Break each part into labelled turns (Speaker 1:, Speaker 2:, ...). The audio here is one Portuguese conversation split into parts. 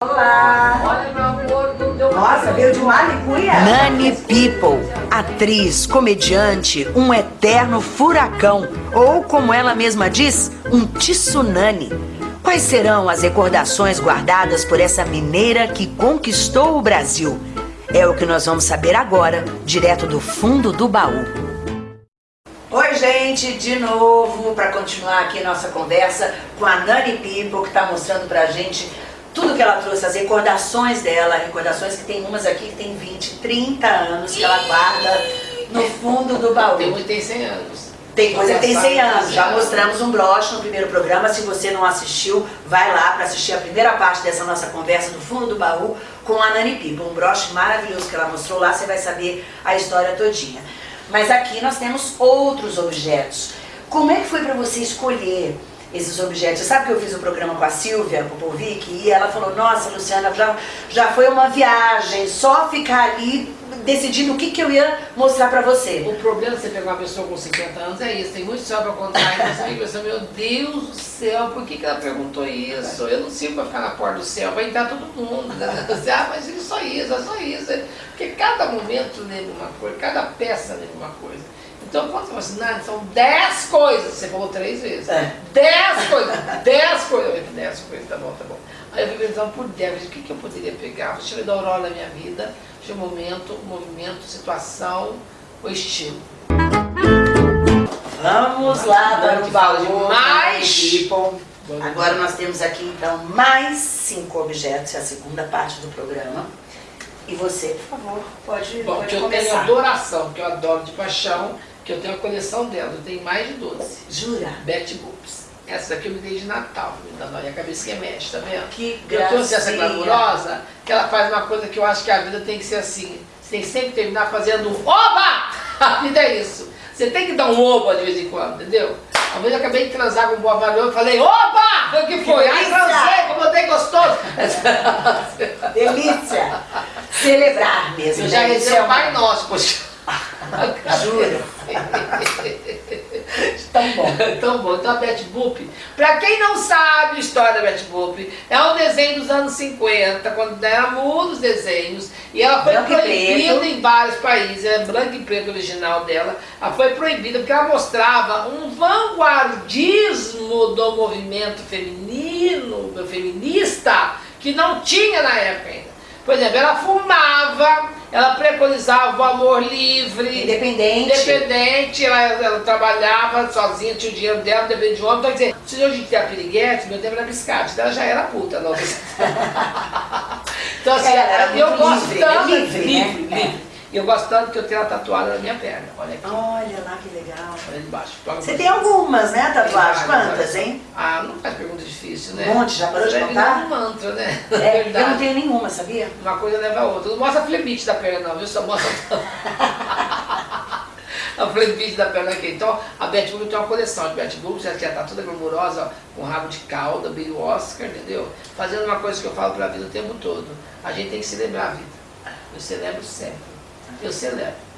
Speaker 1: Olá! Nossa, veio de Malicuia.
Speaker 2: Nani People, atriz, comediante, um eterno furacão, ou como ela mesma diz, um tsunami. Quais serão as recordações guardadas por essa mineira que conquistou o Brasil? É o que nós vamos saber agora, direto do fundo do baú. Oi, gente, de novo, para continuar aqui nossa conversa com a Nani People, que está mostrando pra gente tudo que ela trouxe, as recordações dela, recordações que tem umas aqui que tem 20, 30 anos, que ela guarda no fundo do baú.
Speaker 1: Tem que tem 100 anos.
Speaker 2: Tem coisa que tem 100 anos. Já mostramos um broche no primeiro programa. Se você não assistiu, vai lá para assistir a primeira parte dessa nossa conversa no fundo do baú com a Nani Pipa. Um broche maravilhoso que ela mostrou lá, você vai saber a história todinha. Mas aqui nós temos outros objetos. Como é que foi para você escolher esses objetos. Sabe que eu fiz um programa com a Silvia Popovic e ela falou, nossa Luciana, já, já foi uma viagem, só ficar ali decidindo o que, que eu ia mostrar pra você.
Speaker 1: O problema de você pegar uma pessoa com 50 anos é isso, tem muito só pra contar, e você pensa, meu Deus do céu, por que, que ela perguntou isso? Eu não sirvo pra ficar na porta do céu, vai entrar todo mundo. Né? Ah, mas é só isso, é só isso. Porque cada momento lembra uma coisa, cada peça lembra uma coisa. Então, quando você fala assim, Nani, são 10 coisas, você falou três vezes. 10 é. coisas, 10 coisas. Eu falei, 10 coisas, tá bom, tá bom. Aí eu fui pensando por 10, o que, que eu poderia pegar? Deixa eu ver da aurora da minha vida, deixa eu momento, movimento, situação, o estilo.
Speaker 2: Vamos lá para o baú de mais. Agora nós temos aqui então mais cinco objetos, é a segunda parte do programa. E você, por favor, pode,
Speaker 1: Bom,
Speaker 2: pode
Speaker 1: eu
Speaker 2: começar.
Speaker 1: tenho adoração, que eu adoro de paixão, que eu tenho a coleção dela, eu tenho mais de 12.
Speaker 2: Jura?
Speaker 1: Betty Boops. Essa daqui eu me dei de Natal, me dando a cabecinha mexe, tá vendo?
Speaker 2: Que gracinha.
Speaker 1: Eu trouxe essa glamurosa, que ela faz uma coisa que eu acho que a vida tem que ser assim. Você tem que sempre terminar fazendo um oba! A vida é isso. Você tem que dar um oba de vez em quando, entendeu? Uma vez eu acabei de transar com um boa valor e falei, opa! O que foi? Ai, transei, como eu dei gostoso.
Speaker 2: Delícia! Celebrar mesmo.
Speaker 1: Eu já
Speaker 2: né?
Speaker 1: rezei o Pai Nosso, poxa.
Speaker 2: Juro. Tão bom.
Speaker 1: Tão bom. Então a Betty Boop, pra quem não sabe a história da Betty Boop, é um desenho dos anos 50, quando era muda os desenhos, e ela foi
Speaker 2: Branco
Speaker 1: proibida em vários países, é branco e preto original dela, ela foi proibida porque ela mostrava um vanguardismo do movimento feminino, feminista, que não tinha na época ainda. Por exemplo, ela fumava, ela preconizava o amor livre.
Speaker 2: Independente.
Speaker 1: Independente, ela, ela trabalhava sozinha, tinha o dinheiro dela, depende de homem. Então, quer dizer, se hoje tem a piriguete, meu tempo era biscate, ela já era puta. Não. então, assim,
Speaker 2: é,
Speaker 1: eu gosto
Speaker 2: livre,
Speaker 1: tanto.
Speaker 2: livre,
Speaker 1: livre,
Speaker 2: né?
Speaker 1: livre. E eu gosto tanto que eu tenho ela tatuada na minha perna. Olha aqui.
Speaker 2: Olha lá que legal.
Speaker 1: Olha embaixo.
Speaker 2: Você tem algumas, né, tatuagens? Quantas, hein?
Speaker 1: Ah, não faz pergunta difícil, né?
Speaker 2: Um monte, já parou de contar?
Speaker 1: dar um mantra, né?
Speaker 2: É, eu não tenho nenhuma, sabia?
Speaker 1: Uma coisa leva a outra. Não mostra a flebite da perna não, viu? Só mostra a flebite da perna aqui. Então, a Betty Boop tem uma coleção de Betty Boop, já está toda glamurosa, com rabo de cauda, meio Oscar, entendeu? Fazendo uma coisa que eu falo para a vida o tempo todo. A gente tem que celebrar a vida. Eu celebro sempre. Eu celebro.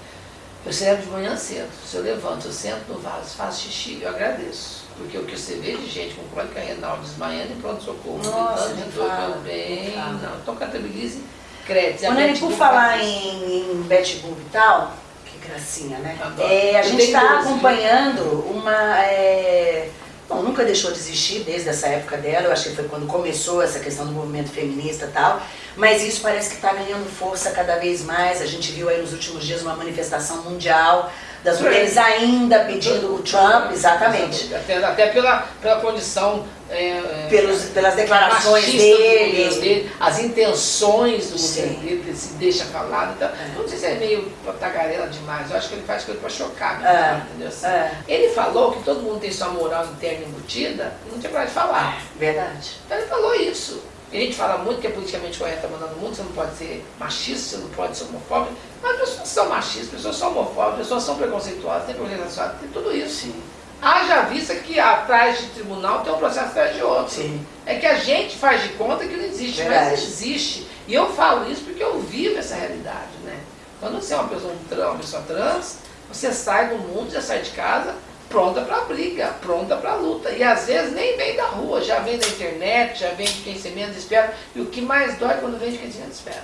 Speaker 1: Eu celebro de manhã cedo. Se eu levanto, eu sento no vaso, faço xixi, eu agradeço. Porque o que você vê de gente com cólica renal, desmaiando em pronto-socorro, gritando de dor,
Speaker 2: não
Speaker 1: não. Então, catabilize, crédito.
Speaker 2: Nani, por falar em, em Boop e tal, que gracinha, né?
Speaker 1: Adoro.
Speaker 2: É, a gente está acompanhando uma... é, Bom, nunca deixou de existir desde essa época dela, eu acho que foi quando começou essa questão do movimento feminista e tal, mas isso parece que está ganhando força cada vez mais, a gente viu aí nos últimos dias uma manifestação mundial das mulheres ainda pedindo o Trump, exatamente,
Speaker 1: Até, até pela, pela condição. É, é,
Speaker 2: pelos, pelas declarações dele.
Speaker 1: dele, as intenções do governo dele, se deixa falar. Então, não sei se é meio tagarela demais, eu acho que ele faz coisa para chocar,
Speaker 2: É,
Speaker 1: entendeu? Assim,
Speaker 2: é.
Speaker 1: Ele falou que todo mundo tem sua moral interna embutida não tinha coragem de falar.
Speaker 2: Verdade.
Speaker 1: Então ele falou isso. E a gente fala muito que é politicamente correto mandando no mundo, você não pode ser machista, você não pode ser homofóbico, mas as pessoas são machistas, as pessoas são homofóbicas, as pessoas são preconceituosas, tem preconceito, tem tudo isso. Haja vista que atrás de tribunal tem um processo atrás de outro.
Speaker 2: Sim.
Speaker 1: É que a gente faz de conta que não existe,
Speaker 2: Verdade.
Speaker 1: mas existe. E eu falo isso porque eu vivo essa realidade, né? Quando você é uma pessoa uma pessoa trans, você sai do mundo, você sai de casa, pronta para briga, pronta para luta. E às vezes nem vem da rua, já vem da internet, já vem de quem se menos espera. E o que mais dói é quando vem de quem se menos espera.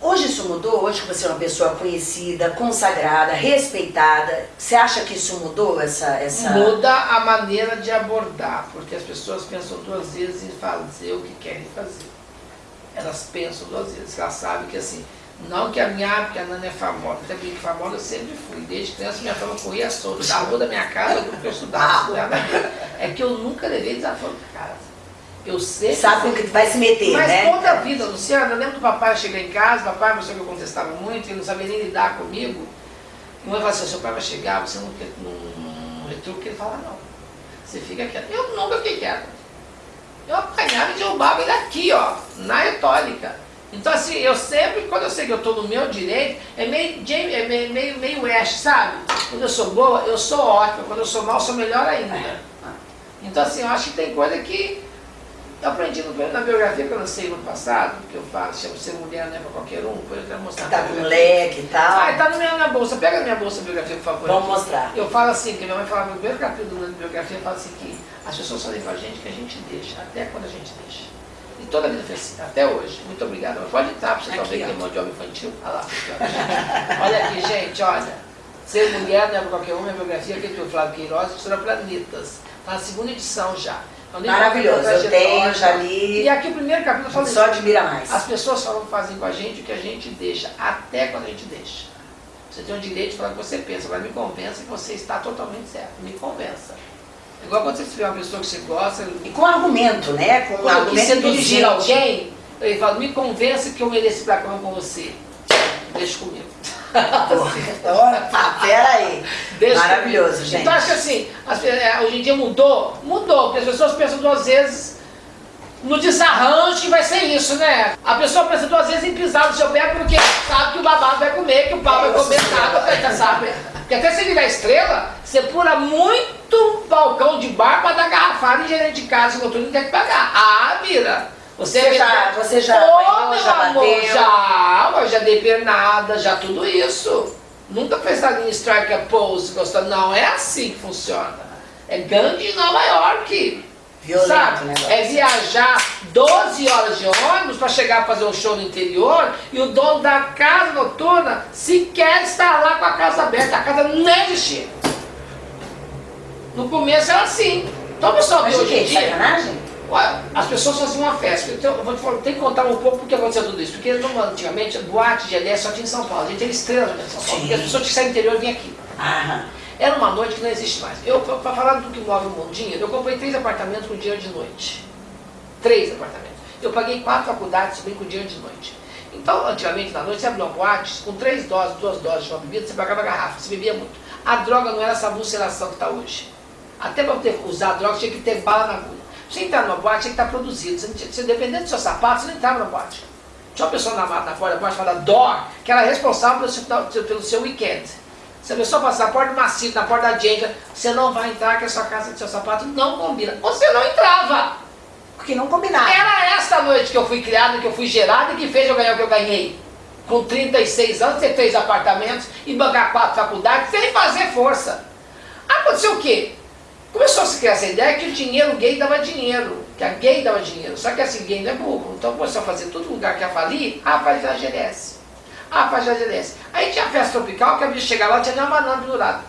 Speaker 2: Hoje isso mudou? Hoje que você é uma pessoa conhecida, consagrada, respeitada, você acha que isso mudou? Essa, essa...
Speaker 1: Muda a maneira de abordar, porque as pessoas pensam duas vezes em fazer o que querem fazer. Elas pensam duas vezes, elas sabem que assim, não que a minha, porque a Nana é famosa, porque famosa eu sempre fui. Desde criança minha fama corria solta. Da rua da minha casa, porque eu estudava, estudava. É que eu nunca levei desaforo para casa. Eu sempre...
Speaker 2: Sabe com que vai se meter,
Speaker 1: Mas
Speaker 2: né?
Speaker 1: toda a vida, Luciana, eu lembro do papai chegar em casa, papai, uma pessoa que eu contestava muito, ele não sabia nem lidar comigo. E uma vez assim, seu pai vai chegar, você não quer um retruque, ele fala, não. Você fica quieto. Eu nunca fiquei quieto. Eu apanhava e derrubava ele aqui, ó, na retórica. Então assim, eu sempre, quando eu sei que eu estou no meu direito, é meio, é meio, meio, meio West, sabe? Quando eu sou boa, eu sou ótima, quando eu sou mal, eu sou melhor ainda. Então assim, eu acho que tem coisa que eu aprendi no, na biografia que eu lancei no passado, que eu falo, chama Ser Mulher não é para qualquer um, depois eu quero mostrar.
Speaker 2: Tá com leque e tal.
Speaker 1: Ah, tá na minha, minha bolsa, pega a minha bolsa biografia, por favor.
Speaker 2: Vamos mostrar.
Speaker 1: Eu falo assim, que minha mãe falava no primeiro capítulo da biografia, fala assim que as pessoas fazem com a gente que a gente deixa, até quando a gente deixa. E toda a vida foi assim, até hoje. Muito obrigada. Mas pode entrar para você talvez que tem mão de obra infantil. Olha lá. olha aqui, gente, olha. Ser mulher não é qualquer um, minha biografia, que o Flávio Queiroz, História Planetas. Está na segunda edição já.
Speaker 2: É Maravilhoso, eu tenho, já li.
Speaker 1: E aqui o primeiro capítulo fala
Speaker 2: Só admira mais.
Speaker 1: As pessoas falam, fazem com a gente o que a gente deixa, até quando a gente deixa. Você tem o direito de falar o que você pensa, agora me convença que você está totalmente certo. Me convença. Igual quando você tiver uma pessoa que você gosta.
Speaker 2: E com argumento, né? Com
Speaker 1: quando
Speaker 2: argumento
Speaker 1: seduzir alguém, ele fala, me convença que eu mereço pra cama com você. Deixa comigo.
Speaker 2: Opa, pera aí. Deixa Maravilhoso, comigo. gente.
Speaker 1: Então acho que assim, as, é, hoje em dia mudou? Mudou, porque as pessoas pensam duas vezes no desarranjo que vai ser isso, né? A pessoa pensa duas vezes em pisar no seu pé porque sabe que o babado vai comer, que o pau vai comer nada, sabe? Porque até se virar estrela, você pula muito balcão de bar para dar garrafada em gerente de casa, não tem que pagar. Ah, vira.
Speaker 2: Você, você já, você já,
Speaker 1: oh, já amor, bateu? Já, já dei pernada, já tudo isso. Nunca pensado em strike a pose, gostando. Não é assim que funciona. É gangue em Nova York.
Speaker 2: Violento sabe?
Speaker 1: Negócio. É viajar 12 horas de ônibus para chegar a fazer um show no interior e o dono da casa noturna sequer está lá com a casa aberta. A casa nem existia. No começo era assim. Então pessoal
Speaker 2: Mas hoje em dia. Sacanagem?
Speaker 1: As pessoas faziam uma festa. Então, eu vou te falar, tem que contar um pouco porque aconteceu tudo isso. Porque antigamente, boate de LS só tinha em São Paulo. A gente teve estrela em São Paulo. Sim. Porque as pessoas que saem do interior vinham aqui.
Speaker 2: Aham.
Speaker 1: Era uma noite que não existe mais. Eu, para falar do que move o mundo dinheiro, eu comprei três apartamentos com dinheiro de noite. Três apartamentos. Eu paguei quatro faculdades também com dinheiro de noite. Então, antigamente, na noite, você abriu uma boate, com três doses, duas doses de uma bebida, você pagava garrafa, você bebia muito. A droga não era essa alucinação que está hoje. Até para usar a droga, tinha que ter bala na agulha. Você entrar numa boate, tinha que estar produzido. Você, tinha, você dependendo do seu sapato, você não entrava na boate. Tinha uma pessoa na, na porta da boate chamada Dor, que era responsável pelo seu, pelo seu weekend. Se a pessoa passar na porta do macio, na porta da Jenga, você não vai entrar, que a sua casa seu sapato não combina. Você não entrava.
Speaker 2: Porque não combinava.
Speaker 1: Era essa noite que eu fui criado, que eu fui gerado e que fez eu ganhar o que eu ganhei. Com 36 anos, ter três apartamentos e bancar quatro faculdades sem fazer força. Aconteceu o quê? Começou a se criar essa ideia que o dinheiro gay dava dinheiro, que a gay dava dinheiro. Só que assim, gay não é burro. Então começou a fazer todo lugar que ia falir, ah, faz a GLS. Ah, faz a GLS. Aí tinha a festa tropical, que a bicha chegava lá, tinha nem uma banana pendurada.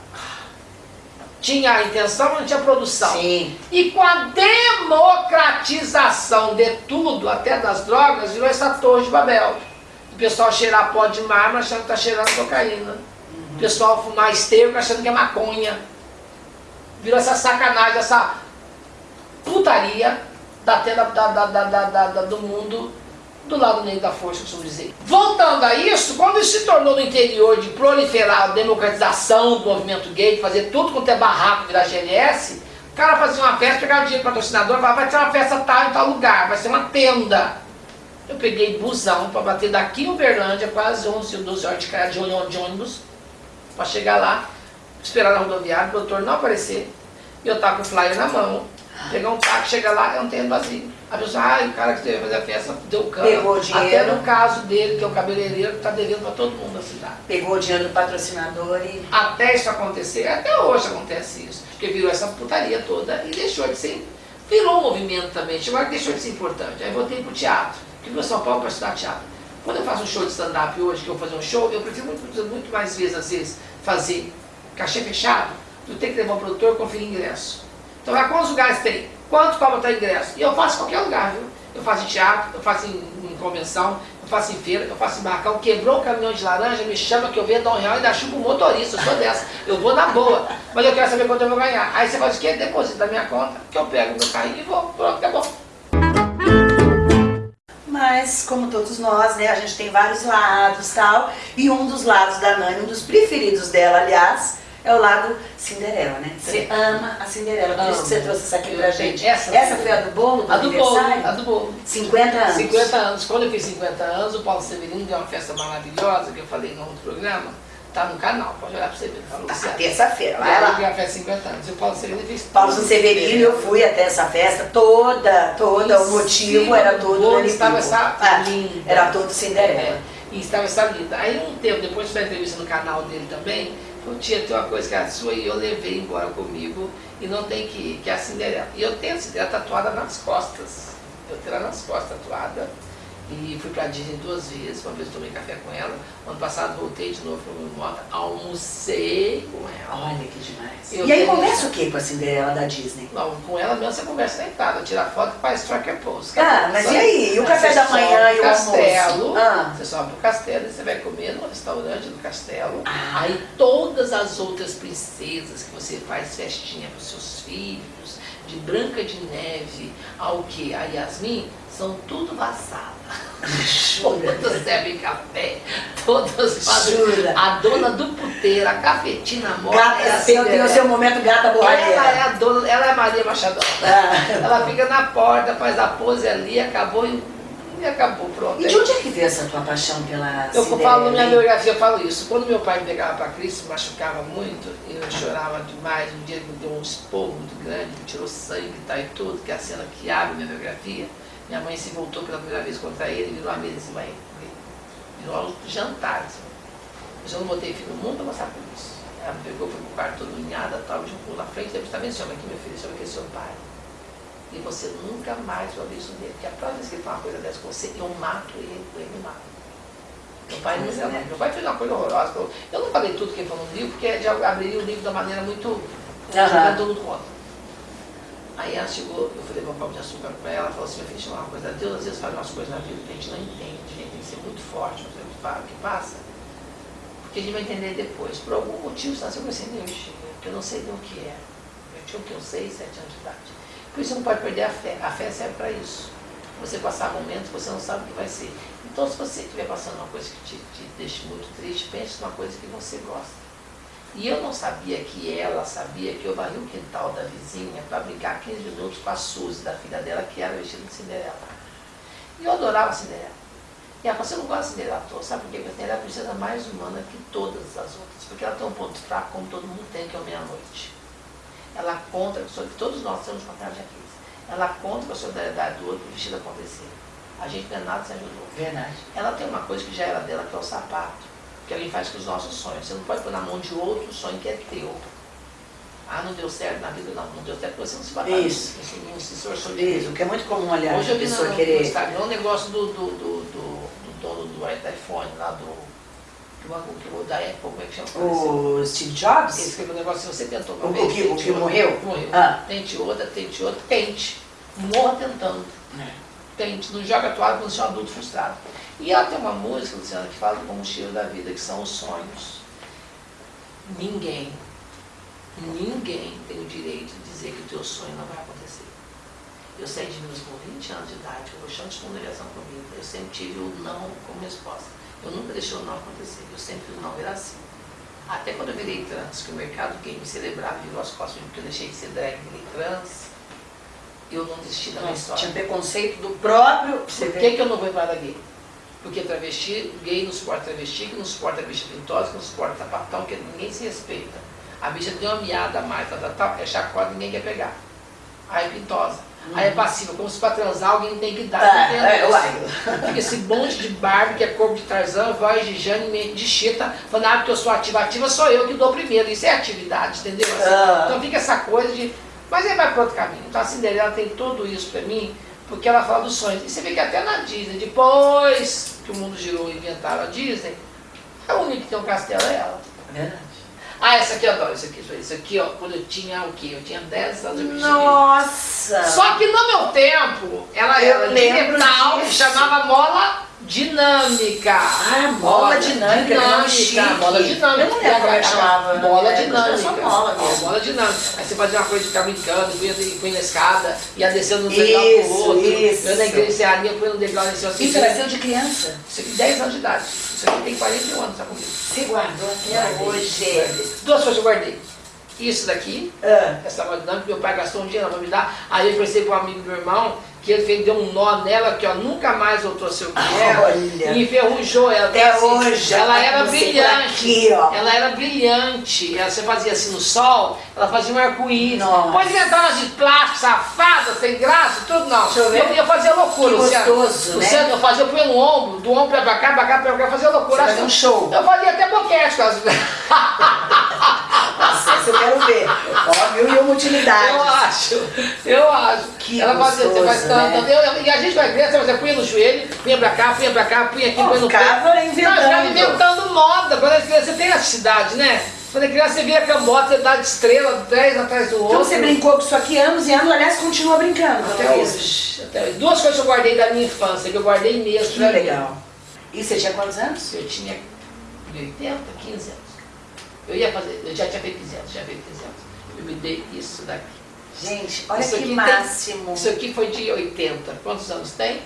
Speaker 1: Tinha a intenção, mas não tinha produção.
Speaker 2: Sim.
Speaker 1: E com a democratização de tudo, até das drogas, virou essa torre de Babel. O pessoal cheirar pó de mármore achando que está cheirando cocaína. Uhum. O pessoal fumar esterco achando que é maconha. Virou essa sacanagem, essa putaria da tenda da, da, da, da, do mundo do lado negro da força, costumo dizer. Voltando a isso, quando isso se tornou no interior de proliferar a democratização do movimento gay, de fazer tudo quanto é barraco virar GLS, o cara fazia uma festa, pegava dinheiro para patrocinador, falava, vai ter uma festa tal em tal lugar, vai ser uma tenda. Eu peguei busão para bater daqui em Uberlândia, quase 11 ou 12 horas de, de ônibus, para chegar lá, esperar na rodoviária, o doutor não aparecer, e eu tava com o flyer na mão, pegar um táxi, chegar lá, é um terreno vazio. A pessoa, ah, o cara que teve fazer a festa deu cano.
Speaker 2: Pegou dinheiro.
Speaker 1: Até no caso dele, que é o cabeleireiro, que está devendo para todo mundo na cidade.
Speaker 2: Pegou o dinheiro do patrocinador e...
Speaker 1: Até isso acontecer, até hoje acontece isso. Porque virou essa putaria toda e deixou de ser... Virou um movimento também, chegou que deixou de ser importante. Aí voltei pro teatro, que meu São Paulo para estudar teatro. Quando eu faço um show de stand-up hoje, que eu vou fazer um show, eu prefiro muito, muito mais vezes, às vezes, fazer cachê fechado, do que ter que levar um produtor e conferir ingresso. Então, lá, quantos lugares tem? Quanto cobra o ingresso? E eu faço em qualquer lugar, viu? Eu faço em teatro, eu faço em, em convenção, eu faço em feira, eu faço em barracão. Quebrou o caminhão de laranja, me chama que eu vendo um real e ainda chupo o motorista, eu sou dessa. Eu vou na boa, mas eu quero saber quanto eu vou ganhar. Aí você faz o quê? Deposita da minha conta, que eu pego meu carrinho e vou. Pronto, acabou.
Speaker 2: Mas, como todos nós, né, a gente tem vários lados tal. E um dos lados da Nani, um dos preferidos dela, aliás, é o lado Cinderela, né? Você ama a Cinderela, por isso que você trouxe essa aqui pra gente.
Speaker 1: Essa,
Speaker 2: essa foi a do bolo, do
Speaker 1: a do bolo, a do bolo.
Speaker 2: 50 anos.
Speaker 1: 50 anos. Quando eu fiz 50 anos, o Paulo Severino deu uma festa maravilhosa, que eu falei no outro programa, tá no canal, pode olhar pra você ver.
Speaker 2: Tá,
Speaker 1: Luciano.
Speaker 2: terça-feira, vai lá.
Speaker 1: a festa 50 anos. E o Paulo Severino fez
Speaker 2: Paulo. Severino, eu fui até essa festa toda, toda, o motivo era
Speaker 1: do
Speaker 2: todo
Speaker 1: bolo estava essa
Speaker 2: Ah. Era todo Cinderela.
Speaker 1: É, e estava essa linda. Aí um tempo depois da entrevista no canal dele também, falou, tia, tem uma coisa que é a sua e eu levei embora comigo e não tem que ir, que é a Cinderela. E eu tenho a Cinderela tatuada nas costas. Eu tenho ela nas costas tatuada. E fui pra Disney duas vezes, uma vez tomei café com ela, ano passado voltei de novo para o Mota, almocei com ela.
Speaker 2: Olha que demais.
Speaker 1: Eu
Speaker 2: e aí conversa o que com a Cinderela da Disney?
Speaker 1: Não, com ela mesmo você conversa deitada, tira foto e faz tracker pose.
Speaker 2: Ah, mas
Speaker 1: Só-
Speaker 2: e aí? E o café
Speaker 1: você
Speaker 2: da manhã e o
Speaker 1: castelo,
Speaker 2: almoço? Ah.
Speaker 1: Você sobe pro castelo e você vai comer no restaurante do castelo.
Speaker 2: Ah.
Speaker 1: Aí todas as outras princesas que você faz festinha para seus filhos, de Branca de Neve ao que? A Yasmin, são tudo vassala. Todas servem café, todas fazem.
Speaker 2: Jura?
Speaker 1: A dona do puteiro, a cafetina morta. é a
Speaker 2: Gata, tem, o seu momento gata
Speaker 1: Ela é a dona, ela é a Maria Machado.
Speaker 2: Ah.
Speaker 1: Ela fica na porta, faz a pose ali, acabou e, e acabou, pronto.
Speaker 2: E de onde é que veio essa tua paixão pela
Speaker 1: Eu
Speaker 2: Cinderela?
Speaker 1: falo na minha biografia, eu falo isso. Quando meu pai me pegava para Cristo, se machucava muito, eu chorava demais. Um dia ele me deu um esporro muito grande, me tirou sangue e tal e tudo, que é a cena que abre minha biografia. Minha mãe se voltou pela primeira vez contra ele e virou a mesa cima dele. Virou um jantar. Assim. Eu já não botei filho no mundo para passar por isso. Ela me pegou, foi pro quarto todo unhada, tal, jogou na frente, deve estar vendo, chama aqui, meu filho, chama aqui é seu pai. E você nunca mais vai ver isso dele. Porque a próxima vez que ele fala uma coisa dessa com você, eu mato ele, ele me mata. Meu pai, nunca
Speaker 2: é.
Speaker 1: Meu pai fez uma coisa horrorosa. Eu- não falei tudo que ele falou no livro, porque já abriria o livro da maneira muito. Jogando todo mundo contra. Aí ela chegou, eu falei um copo de açúcar pra ela, ela falou assim, meu filho, uma coisa, Deus às vezes faz umas coisas na vida que a gente não entende, a gente tem que ser muito forte, não sei o que fa- o que passa, porque a gente vai entender depois. Por algum motivo você nasceu com que eu não sei nem o que é. Eu tinha o que? Uns 6, 7 anos de idade. Por isso não pode perder a fé. A fé serve para isso. Você passar momentos que você não sabe o que vai ser. Então se você estiver passando uma coisa que te, te muito triste, pense numa coisa que você gosta. E eu não sabia que ela sabia que eu varri o quintal da vizinha para brincar 15 minutos com a Suzy, da filha dela, que era vestida de Cinderela. E eu adorava Cinderela. E ela falou, você não gosta de Cinderela à toa, sabe por quê? Porque a Cinderela é a princesa mais humana que todas as outras. Porque ela tem um ponto fraco, como todo mundo tem, que é o meia-noite. Ela conta, que todos nós temos contato de Aquiles. Ela conta com a solidariedade do outro, o vestido acontecer. A gente não é nada sem ajudou.
Speaker 2: Verdade.
Speaker 1: Ela tem uma coisa que já era dela, que é o sapato, que alguém faz com os nossos sonhos. Você não pode pôr na mão de outro um sonho que é teu. Ah, não deu certo na vida, não. Não deu certo porque você não se bateu.
Speaker 2: Isso.
Speaker 1: Você não se esforçou de
Speaker 2: Isso, que é muito comum, aliás,
Speaker 1: Hoje eu vi no,
Speaker 2: pessoa
Speaker 1: no
Speaker 2: querer...
Speaker 1: Instagram um negócio do, do, do, do, do dono do iPhone, lá do, do, da Apple, como é que chama?
Speaker 2: O Steve
Speaker 1: Ele
Speaker 2: Jobs?
Speaker 1: escreveu um negócio, se você tentou uma
Speaker 2: O-
Speaker 1: vez,
Speaker 2: o que- o que morreu?
Speaker 1: Morreu.
Speaker 2: Ah.
Speaker 1: Tente outra, tente outra, tente. Morra tentando. Tente, não joga a toalha quando você é um adulto frustrado. E ela tem uma música, Luciana, que fala do combustível da vida, que são os sonhos. Ninguém, ninguém tem o direito de dizer que o teu sonho não vai acontecer. Eu saí de Minas com 20 anos de idade, eu chão de ligação comigo. Eu sempre tive o não como resposta. Eu nunca deixei o não acontecer, eu sempre fiz o não era assim. Até quando eu virei trans, que o mercado gay me celebrava, virou as costas, porque eu deixei de ser drag, virei trans, eu não desisti da minha história.
Speaker 2: tinha preconceito do próprio...
Speaker 1: Por que, que eu não vou embora gay? Porque travesti, gay não suporta travesti, que não suporta bicha pintosa, que não suporta sapatão, que ninguém se respeita. A bicha tem uma miada a mais, tal, tal, tal, é chacota, ninguém quer pegar. Aí pintosa. Aí é passiva, como se pra transar alguém tem que dar.
Speaker 2: Ah,
Speaker 1: entendeu?
Speaker 2: é.
Speaker 1: Fica esse monte de Barbie, que é corpo de Tarzan, voz de Jane, mente de Chita, falando, ah, porque eu sou ativa, ativa sou eu que dou primeiro. Isso é atividade, entendeu? Assim,
Speaker 2: Ah.
Speaker 1: Então fica essa coisa de. Mas aí vai para outro caminho. Então a Cinderela tem tudo isso pra mim, porque ela fala dos sonhos. E você vê que até na Disney, depois que o mundo girou e inventaram a Disney, a única que tem um castelo é ela.
Speaker 2: Verdade.
Speaker 1: Ah, essa aqui eu adoro, isso aqui, isso aqui, ó, quando eu tinha o quê? Eu tinha 10 anos, eu me.
Speaker 2: Nossa!
Speaker 1: Só que no meu tempo, ela
Speaker 2: Eu
Speaker 1: era de metal, chamava mola dinâmica.
Speaker 2: Ah, mola dinâmica, que nome chique.
Speaker 1: mola dinâmica.
Speaker 2: Eu não lembro como é que chamava, né?
Speaker 1: Mola
Speaker 2: Era
Speaker 1: dinâmica.
Speaker 2: só mola mesmo.
Speaker 1: mola dinâmica. Aí você fazia uma coisa de ficar brincando, punha, na escada, ia descendo um degrau pro outro.
Speaker 2: isso.
Speaker 1: Eu na igreja serraria, punha um degrau nesse assim.
Speaker 2: Isso era seu de criança?
Speaker 1: Isso aqui, 10 anos de idade. Isso aqui tem 41 anos, tá comigo.
Speaker 2: Você guardou até hoje.
Speaker 1: Duas coisas eu guardei. Isso daqui,
Speaker 2: Ah,
Speaker 1: essa moda dinâmica, meu pai gastou um dinheiro pra me dar. Aí eu pensei para um amigo do meu irmão que ele fez, deu um nó nela que ó, nunca mais voltou a ser o que era.
Speaker 2: Olha.
Speaker 1: E enferrujou ela.
Speaker 2: Até
Speaker 1: Então,
Speaker 2: hoje,
Speaker 1: Ela
Speaker 2: tá
Speaker 1: era brilhante.
Speaker 2: aqui, ó.
Speaker 1: Ela era brilhante. Ela, você fazia assim no sol, ela fazia um arco-íris. Pode inventar umas de plástico, safada, sem graça, tudo não.
Speaker 2: Deixa eu ver.
Speaker 1: Eu, fazia loucura,
Speaker 2: Que
Speaker 1: Luciano.
Speaker 2: gostoso, né?
Speaker 1: Luciano, eu fazia, eu punha no ombro, do ombro pra cá, pra cá, pra cá, eu fazia loucura.
Speaker 2: Você fazia um show.
Speaker 1: Eu fazia até boquete com as...
Speaker 2: Essa eu quero ver. Ó, mil e uma utilidades.
Speaker 1: Eu acho, eu acho.
Speaker 2: Que
Speaker 1: ela fazia, você faz
Speaker 2: gostoso,
Speaker 1: tanto,
Speaker 2: né?
Speaker 1: eu- e a gente vai ver, você punha no joelho, punha pra cá, punha pra cá, punha aqui, punha no
Speaker 2: ficava
Speaker 1: pé.
Speaker 2: inventando.
Speaker 1: Não, ficava inventando moda. Quando criança, você tem elasticidade, né? Quando é criança, você vira cambota, você dá de estrela, dez atrás do outro.
Speaker 2: Então você brincou com isso aqui anos e anos, aliás, continua brincando.
Speaker 1: Até
Speaker 2: pelo visto.
Speaker 1: hoje. Até hoje. Duas coisas que eu guardei da minha infância, que eu guardei mesmo.
Speaker 2: Que
Speaker 1: pra mim.
Speaker 2: legal. E você tinha quantos anos?
Speaker 1: Eu tinha 80, 15 anos. Eu ia fazer, eu já tinha feito 15 anos, já tinha feito 15 anos. Eu me dei isso daqui.
Speaker 2: Gente, olha
Speaker 1: Isso
Speaker 2: que
Speaker 1: aqui tem-
Speaker 2: máximo.
Speaker 1: Isso aqui foi de 80. Quantos anos tem?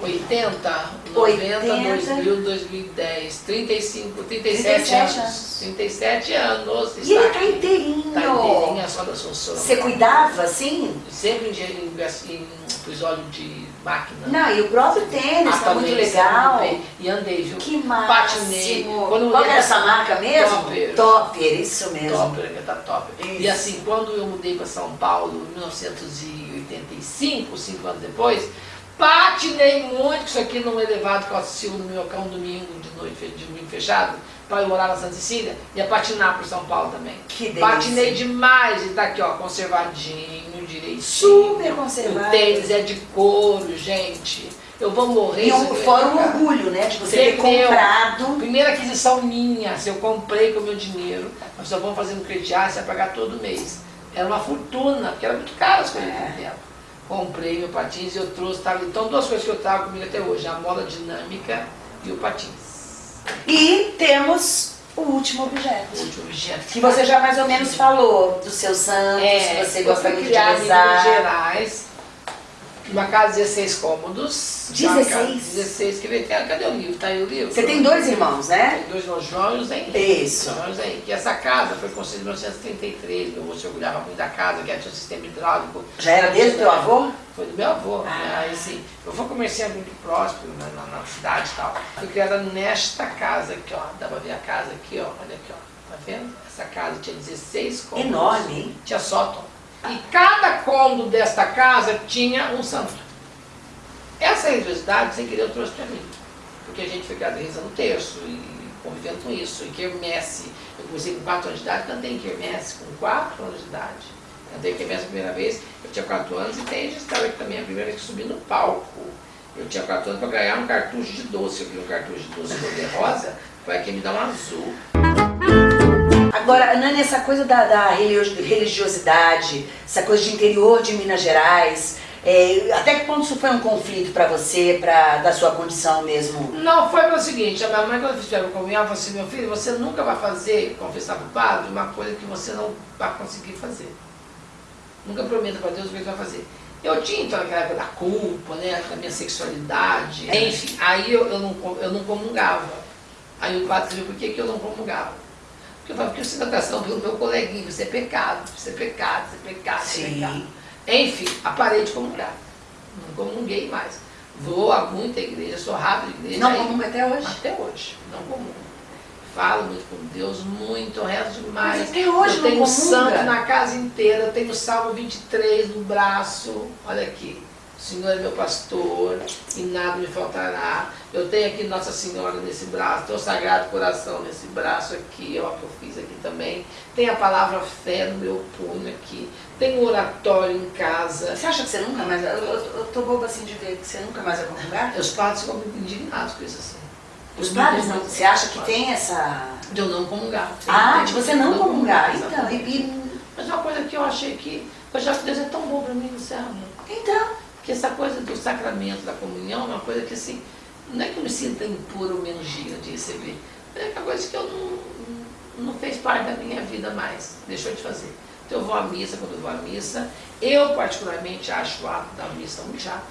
Speaker 1: 80, 90,
Speaker 2: 80.
Speaker 1: 2000, 2010, 35, 37,
Speaker 2: 37
Speaker 1: anos.
Speaker 2: anos.
Speaker 1: 37 anos.
Speaker 2: E ele tá
Speaker 1: aqui.
Speaker 2: inteirinho.
Speaker 1: Tá inteirinho, só da Assunção.
Speaker 2: Você cuidava assim?
Speaker 1: Sempre em, em, em episódio de máquina.
Speaker 2: Não, e o próprio tênis,
Speaker 1: Ah,
Speaker 2: tá muito legal.
Speaker 1: E andei, viu?
Speaker 2: Que
Speaker 1: Patinei.
Speaker 2: máximo.
Speaker 1: Quando eu
Speaker 2: Qual que
Speaker 1: mudei
Speaker 2: era essa marca mesmo?
Speaker 1: Topper.
Speaker 2: Topper, isso mesmo.
Speaker 1: Top, né? Tá top.
Speaker 2: Isso.
Speaker 1: E assim, quando eu mudei para São Paulo em 1985, cinco anos depois, patinei muito, isso aqui num elevado que eu assisti no meu cão domingo de noite, de domingo fechado, para eu morar na Santa Cecília, ia patinar por São Paulo também.
Speaker 2: Que delícia.
Speaker 1: Patinei demais e tá aqui, ó, conservadinho, direitinho.
Speaker 2: Super conservado.
Speaker 1: O tênis é de couro, gente. Eu vou morrer.
Speaker 2: E um, fora o orgulho, né? De você ter
Speaker 1: Ser meu.
Speaker 2: comprado.
Speaker 1: Primeira aquisição minha, se eu comprei com o meu dinheiro, nós só vamos fazer no crediário, você vai pagar todo mês. Era uma fortuna, porque era muito caro as coisas naquele tempo. Comprei meu patins e eu trouxe, tá? então duas coisas que eu trago comigo até hoje, a mola dinâmica e o patins.
Speaker 2: E temos o último objeto.
Speaker 1: O último objeto.
Speaker 2: Que você já mais ou menos falou dos seus santos,
Speaker 1: É,
Speaker 2: você
Speaker 1: eu
Speaker 2: gosta muito de
Speaker 1: em Minas
Speaker 2: rezar.
Speaker 1: Gerais, uma casa de 16 cômodos. Uma
Speaker 2: 16?
Speaker 1: casa- 16, quer ver? Cadê o livro? Tá aí o livro?
Speaker 2: Você tem dois irmãos, né?
Speaker 1: Tem dois irmãos, João e José Henrique.
Speaker 2: Isso.
Speaker 1: João e José Henrique. Essa casa foi construída em 1933. Meu avô se orgulhava muito da casa, que tinha um sistema hidráulico.
Speaker 2: Já era desde o teu avô?
Speaker 1: Foi do meu avô.
Speaker 2: Ah.
Speaker 1: né? Aí, assim, eu vou comerciante muito próspero né, na, na cidade e tal. Fui criada nesta casa aqui, ó. Dá pra ver a casa aqui, ó. Olha aqui, ó. Tá vendo? Essa casa tinha 16 cômodos.
Speaker 2: Enorme, hein?
Speaker 1: Tinha sótão. E cada cômodo desta casa tinha um santo. Essa religiosidade, sem querer, eu trouxe para mim. Porque a gente criado rezando terço e convivendo com isso. E quermesse, eu comecei com 4 anos de idade, cantei em quermesse com 4 anos de idade. Cantei em quermesse a primeira vez, eu tinha 4 anos e tem registrado aqui também, a primeira vez que subi no palco. Eu tinha 4 anos para ganhar um cartucho de doce. Eu vi um cartucho de doce cor de rosa, foi quem me dá um azul.
Speaker 2: Agora, Nani, essa coisa da, da religi- religiosidade, essa coisa de interior de Minas Gerais, é, até que ponto isso foi um conflito pra você, pra, da sua condição mesmo?
Speaker 1: Não, foi pelo seguinte, a minha mãe quando fizeram comunhão, falou assim, meu filho, você nunca vai fazer, confessar para o padre, uma coisa que você não vai conseguir fazer. Nunca prometa para Deus o que você vai fazer. Eu tinha então aquela época da culpa, né, da minha sexualidade, enfim, aí eu, eu, não, eu não comungava. Aí o padre viu por que, que eu não comungava. Porque eu eu sinto atração pelo meu coleguinha, isso é pecado, isso é pecado, isso é pecado, isso é pecado. Enfim, a parei de comungar. Não comunguei mais. Vou a muita igreja, sou rápido de igreja.
Speaker 2: Não comunga até hoje?
Speaker 1: até hoje, não comum. falo muito com Deus, muito, rezo demais.
Speaker 2: Mas até hoje
Speaker 1: eu tenho
Speaker 2: não
Speaker 1: um santo na casa inteira, tenho o Salmo 23 no braço, olha aqui. Senhor é meu pastor e nada me faltará. Eu tenho aqui Nossa Senhora nesse braço, tenho o Sagrado Coração nesse braço aqui, ó, que eu fiz aqui também. Tem a palavra fé no meu punho aqui. Tem o oratório em casa.
Speaker 2: Você acha que você nunca mais... Eu, eu, eu tô boba assim de ver que você nunca mais vai comungar?
Speaker 1: Os padres ficam muito indignados com isso assim.
Speaker 2: Os padres não... Você acha que tem essa...
Speaker 1: De eu não comungar.
Speaker 2: Ah, de você não comungar.
Speaker 1: exatamente.
Speaker 2: Então, e...
Speaker 1: Mas uma coisa que eu achei que, eu já que Deus é tão bom para mim, você ama.
Speaker 2: Então...
Speaker 1: Porque essa coisa do sacramento da comunhão é uma coisa que assim, não é que eu me sinta impura ou menos digna de receber. É uma coisa que eu não, não fez parte da minha vida mais, deixou de fazer. Então eu vou à missa quando eu vou à missa. Eu particularmente acho o ato da missa muito chato.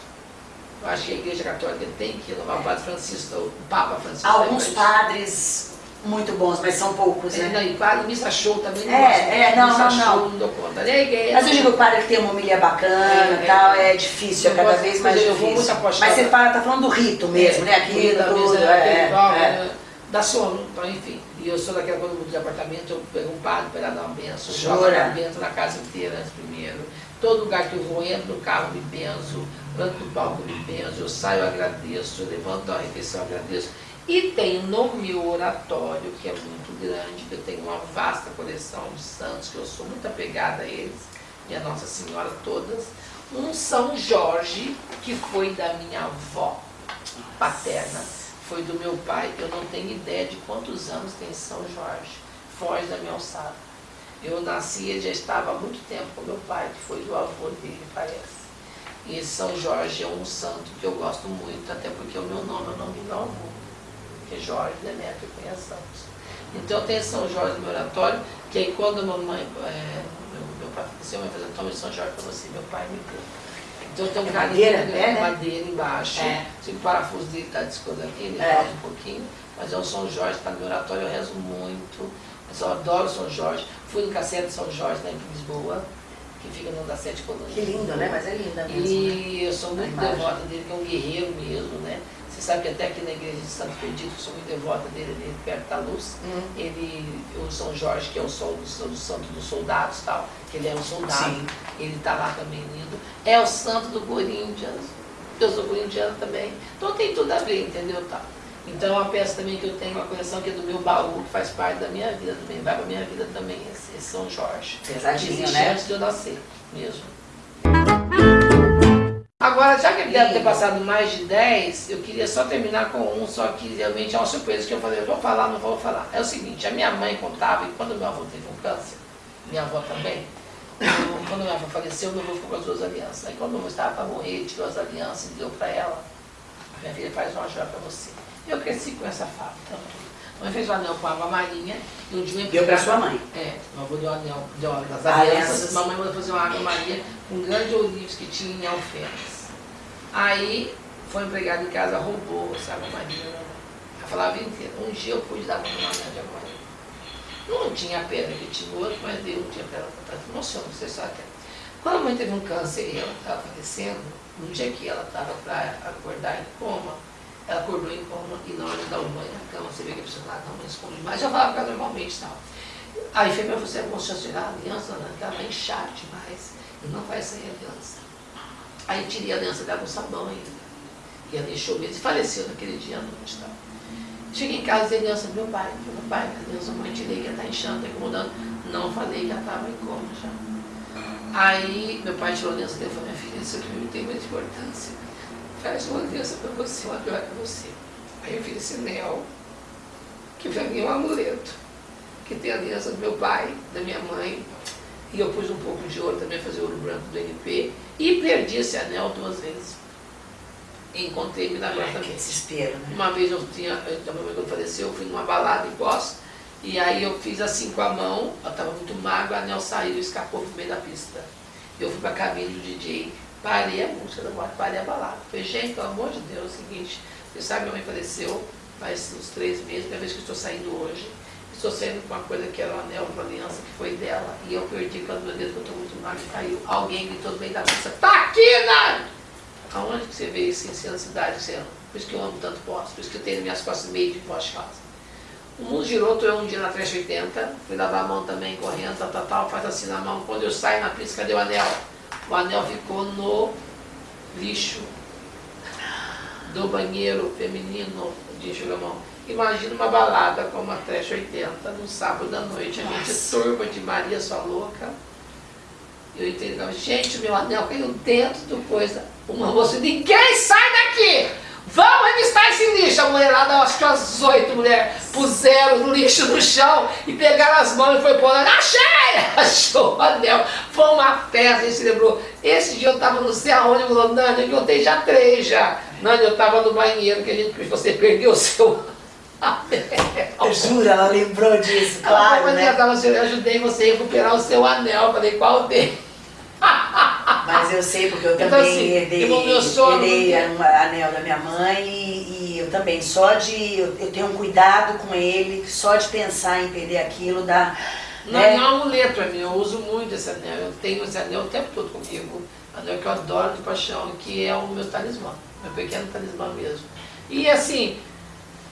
Speaker 1: Eu acho que a igreja católica tem que renovar o Padre Francisco, o Papa Francisco.
Speaker 2: Alguns padres muito bons, mas são poucos,
Speaker 1: É,
Speaker 2: né?
Speaker 1: não, e padre, missa show também não
Speaker 2: É,
Speaker 1: gosto.
Speaker 2: é, não,
Speaker 1: missa
Speaker 2: não,
Speaker 1: show
Speaker 2: não.
Speaker 1: não dou conta. E a igreja,
Speaker 2: Mas eu digo, padre que tem uma humilha bacana
Speaker 1: É,
Speaker 2: e tal,
Speaker 1: é.
Speaker 2: é difícil, é
Speaker 1: Eu
Speaker 2: cada
Speaker 1: gosto-
Speaker 2: vez mais
Speaker 1: eu vou
Speaker 2: difícil.
Speaker 1: muito apostar-
Speaker 2: Mas você fala, tá falando do rito mesmo, né? Aquilo,
Speaker 1: Comida,
Speaker 2: tudo,
Speaker 1: mesa,
Speaker 2: é, é.
Speaker 1: né? Dá sono, então, enfim. E eu sou daquela eu mudo de apartamento, eu pego um padre para dar uma benção,
Speaker 2: Jura?
Speaker 1: uma benção na casa inteira antes primeiro. Todo lugar que eu vou, entro no carro, me benzo, ando no palco, me benzo, eu saio, eu agradeço, eu levanto a refeição, eu agradeço. E tenho no meu oratório, que é muito grande, que eu tenho uma vasta coleção de santos, que eu sou muito apegada a eles, e a Nossa Senhora todas, um São Jorge, que foi da minha avó paterna, foi do meu pai, eu não tenho ideia de quantos anos tem São Jorge, foge da minha alçada. Eu nasci, ele já estava há muito tempo com meu pai, que foi do avô dele, parece. E São Jorge é um santo que eu gosto muito, até porque o meu nome é o nome do meu avô, que é Jorge Demetrio Cunha Santos. Então tenho São Jorge no meu oratório, que aí quando a mamãe, é, meu, meu pai faleceu, eu falei, toma São Jorge para você, meu pai me deu. Então tem um carinho
Speaker 2: madeira, é, né?
Speaker 1: madeira embaixo,
Speaker 2: É.
Speaker 1: se o parafuso dele está descolando aqui, ele
Speaker 2: É.
Speaker 1: um pouquinho, mas é o São Jorge, está no meu oratório, eu rezo muito, mas eu adoro São Jorge. Fui no Cacete de São Jorge, lá em Lisboa, que fica no da Sete Colônias.
Speaker 2: Que lindo, né? Mas é linda mesmo. né?
Speaker 1: E eu sou muito devota dele, que é um guerreiro mesmo, né? Você sabe que até aqui na igreja de Santo eu sou muito devota dele, ali perto da luz.
Speaker 2: Hum.
Speaker 1: Ele, o São Jorge, que é o, sol, do santo dos soldados tal, que ele é um soldado,
Speaker 2: Sim.
Speaker 1: ele está lá também lindo. É o santo do Corinthians, eu sou corintiano também. Então tem tudo a ver, entendeu? Tá. Então é uma peça também que eu tenho, uma coleção que é do meu baú, que faz parte da minha vida também, vai para minha vida também, esse, esse São Jorge.
Speaker 2: Pesadinho,
Speaker 1: Existe
Speaker 2: né?
Speaker 1: antes de eu nascer, mesmo. Deve ter passado mais de 10, eu queria só terminar com um, só que realmente é uma surpresa que eu falei, eu vou falar, não vou falar. É o seguinte, a minha mãe contava, e quando meu avô teve um câncer, minha avó também, eu- quando meu avô faleceu, meu avô ficou com as duas alianças. Aí quando meu avô estava para morrer, tirou as alianças e deu para ela. Minha filha faz uma joia para você. Eu cresci com essa fala. Então, a mãe fez o anel com água marinha e um dia eu
Speaker 2: Deu pra sua mãe.
Speaker 1: é, meu avô deu anel, deu as
Speaker 2: Alianças.
Speaker 1: alianças, mamãe mandou fazer uma água maria com grandes olivos que tinha em alfenas. Aí, foi empregado em casa, roubou essa água mãe. Ela falava a inteira, um dia eu pude dar uma anel de água maria. Não tinha a pedra que tinha outro, mas deu um dia para ela, para emociona, você sabe. que é. Quando a mãe teve um câncer e ela estava falecendo, no dia que ela estava para acordar em coma, ela acordou em coma e na hora de dar na cama, você vê que a pessoa estava não esconde mais, eu falava com ela normalmente e tal. Aí falei, mas você é bom chancelar a aliança, ela vai inchar demais e não vai sair a aliança. Aí tirei a aliança dela com sabão ainda. E ela deixou mesmo e faleceu naquele dia à noite. Tá? Cheguei em casa e dei aliança do meu pai. Meu pai, a aliança mãe tirei que ela está inchando, está incomodando. Não falei que ela estava em coma já. Aí meu pai tirou a aliança dele e falou, minha filha, isso aqui não tem muita importância. Faz uma aliança para você, uma joia para você. Aí eu fiz esse anel, que para mim é um amuleto, que tem a aliança do meu pai, da minha mãe, e eu pus um pouco de ouro também, fazer ouro branco do NP, e perdi esse anel duas vezes. E encontrei
Speaker 2: Ai, que desespero, né?
Speaker 1: Uma vez eu tinha, eu, a quando faleceu, eu fui numa balada em Poços, e aí eu fiz assim com a mão, ela estava muito magro, o anel saiu e escapou pro meio da pista. Eu fui pra cabine do DJ, parei a música da boate, parei a balada. Falei, gente, pelo amor de Deus, é o seguinte, você sabe, minha mãe faleceu faz uns três meses, primeira vez que eu estou saindo hoje. Estou saindo com uma coisa que era o anel, uma aliança que foi dela, e eu perdi quando meu dedo, que eu estou muito magro, caiu. Alguém gritou no meio da pista, tá aqui, Nani! Aonde que você vê isso em cidade ama? Por isso que eu amo tanto posto, por isso que eu tenho minhas costas meio de de casa. O mundo girou, tô eu um dia na 380, fui lavar a mão também, correndo, tal, tal, tal, faz assim na mão. Quando eu saio na pista, cadê o anel? O anel ficou no lixo do banheiro feminino de Chugamão. Imagina uma balada como a Trash 80, no sábado à noite, a gente turba de Maria Sua Louca. Eu entrei gente, meu anel caiu dentro do coisa. Uma moça, ninguém sai daqui! Vamos revistar esse lixo! A mulherada, acho que umas oito mulheres, puseram o lixo no chão e pegaram as mãos e foi pôr achei! Achou o anel. Foi uma festa, a gente lembrou. Esse dia eu estava não sei aonde, falou, Nani, eu contei já três já. Nani, eu estava no banheiro, que a gente, você perdeu o seu
Speaker 2: eu juro, ela lembrou disso, claro,
Speaker 1: ela,
Speaker 2: né?
Speaker 1: Tava, eu ajudei você a recuperar o seu anel. Falei, qual dele?
Speaker 2: Mas eu sei, porque eu então, também assim, herdei, herdei o anel da minha mãe e, e, eu também, só de, eu, eu, tenho um cuidado com ele, só de pensar em perder aquilo dá...
Speaker 1: Não, né? não é um amuleto pra mim, eu uso muito esse anel, eu tenho esse anel o tempo todo comigo, anel que eu adoro de paixão, que é o meu talismã, meu pequeno talismã mesmo. E assim,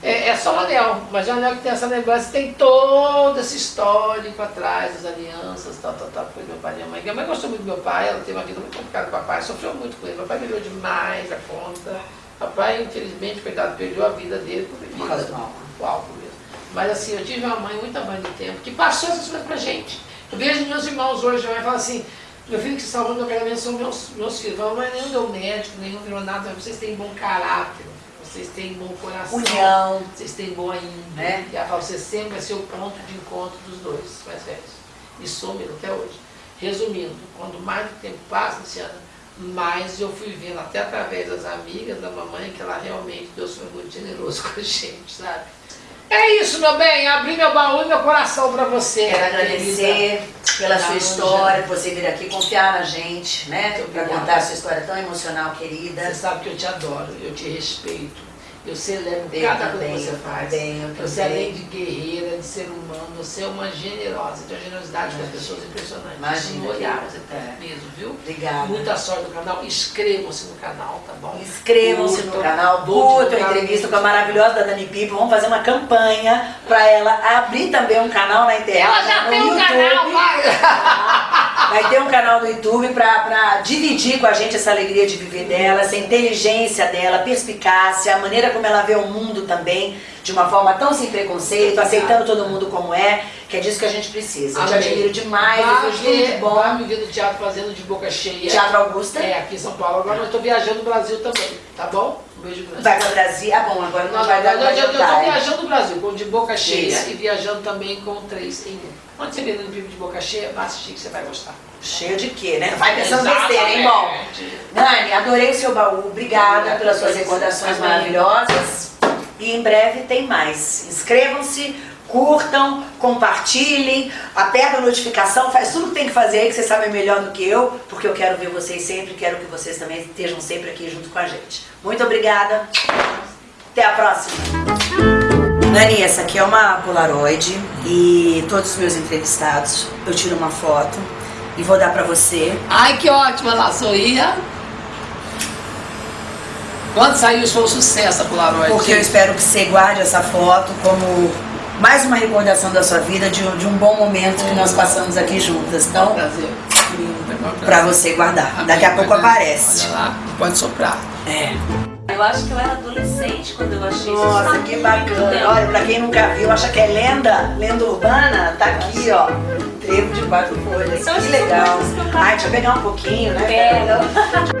Speaker 1: é, é, só o anel, mas o anel que tem essa lembrança tem todo esse histórico atrás, as alianças, tal, tal, tal, foi meu pai e minha mãe. Minha mãe gostou muito do meu pai, ela teve uma vida muito complicada com o papai, sofreu muito com ele. Meu pai melhorou demais a conta. Papai, infelizmente, coitado, perdeu a vida dele por bebida, o álcool mesmo. Mas assim, eu tive uma mãe, muita mãe do tempo, que passou essas coisas pra gente. Eu vejo meus irmãos hoje, minha mãe fala assim, meu filho que se salvou meu casamento são meus, meus filhos. Mãe nenhum deu médico, nenhum virou nada, vocês têm bom caráter vocês têm bom coração,
Speaker 2: União.
Speaker 1: vocês têm boa índole. Né? E a você sempre vai ser o ponto de encontro dos dois mais velhos. E sou mesmo até hoje. Resumindo, quando mais o tempo passa, Luciana, mais eu fui vendo, até através das amigas da mamãe, que ela realmente Deus foi muito generoso com a gente, sabe? É isso, meu bem, abri meu baú e meu coração para você.
Speaker 2: Quero agradecer pela sua história, por você vir aqui confiar na gente, né? Para contar a sua história tão emocional, querida.
Speaker 1: Você sabe que eu te adoro, eu te respeito. Eu celebro eu cada coisa que você faz.
Speaker 2: Também,
Speaker 1: você, além de guerreira, de ser humano, você é uma generosa, tem uma generosidade com as pessoas impressionante.
Speaker 2: Imagina.
Speaker 1: No olhar, você tem é. mesmo, viu?
Speaker 2: Obrigada.
Speaker 1: Muita sorte no canal. Inscrevam-se no canal, tá bom?
Speaker 2: Inscrevam-se no canal. Curtam a entrevista com a maravilhosa da Dani Pipo. Vamos fazer uma campanha para ela abrir também um canal na internet.
Speaker 1: Ela já tem um canal, vai!
Speaker 2: Vai ter um canal no YouTube para dividir com a gente essa alegria de viver dela, essa inteligência dela, perspicácia, a maneira como ela vê o mundo também, de uma forma tão sem preconceito, aceitando todo mundo como é, que é disso que a gente precisa. Eu te admiro demais,
Speaker 1: vai desejo tudo de bom. Vai me ver no teatro fazendo de boca cheia.
Speaker 2: Teatro Augusta?
Speaker 1: É, aqui em São Paulo. Agora eu estou viajando no Brasil também, tá bom?
Speaker 2: Vai para o Brasil? Ah, bom, agora não, não vai dar
Speaker 1: Eu estou viajando no Brasil, com de boca cheia Isso. e viajando também com três em um. Quando você vê no filme de boca cheia, vai assistir que você vai gostar.
Speaker 2: Cheio de quê, né? Vai pensando besteira, hein, bom? Nani, adorei o seu baú. Obrigada pelas suas recordações maravilhosas. E em breve tem mais. Inscrevam-se, curtam, compartilhem, aperta a notificação, faz tudo que tem que fazer aí, que vocês sabem melhor do que eu, porque eu quero ver vocês sempre, quero que vocês também estejam sempre aqui junto com a gente. Muito obrigada. Até a próxima. Dani, essa aqui é uma Polaroid e todos os meus entrevistados, eu tiro uma foto e vou dar pra você.
Speaker 1: Ai, que ótima, lá sorria. Quando saiu, foi um sucesso a Polaroid.
Speaker 2: Porque eu espero que você guarde essa foto como mais uma recordação da sua vida, de, de um bom momento que nós passamos aqui juntas. Então,
Speaker 1: prazer.
Speaker 2: pra você guardar. Daqui a pouco aparece.
Speaker 1: Olha lá, pode soprar.
Speaker 2: É.
Speaker 3: Eu acho que eu era adolescente quando eu achei isso.
Speaker 2: Nossa, que bacana. Olha, pra quem nunca viu, acha que é lenda, lenda urbana, tá aqui, ó. Trevo de quatro folhas. que legal. Ai, deixa eu pegar um pouquinho, né?
Speaker 3: Pega.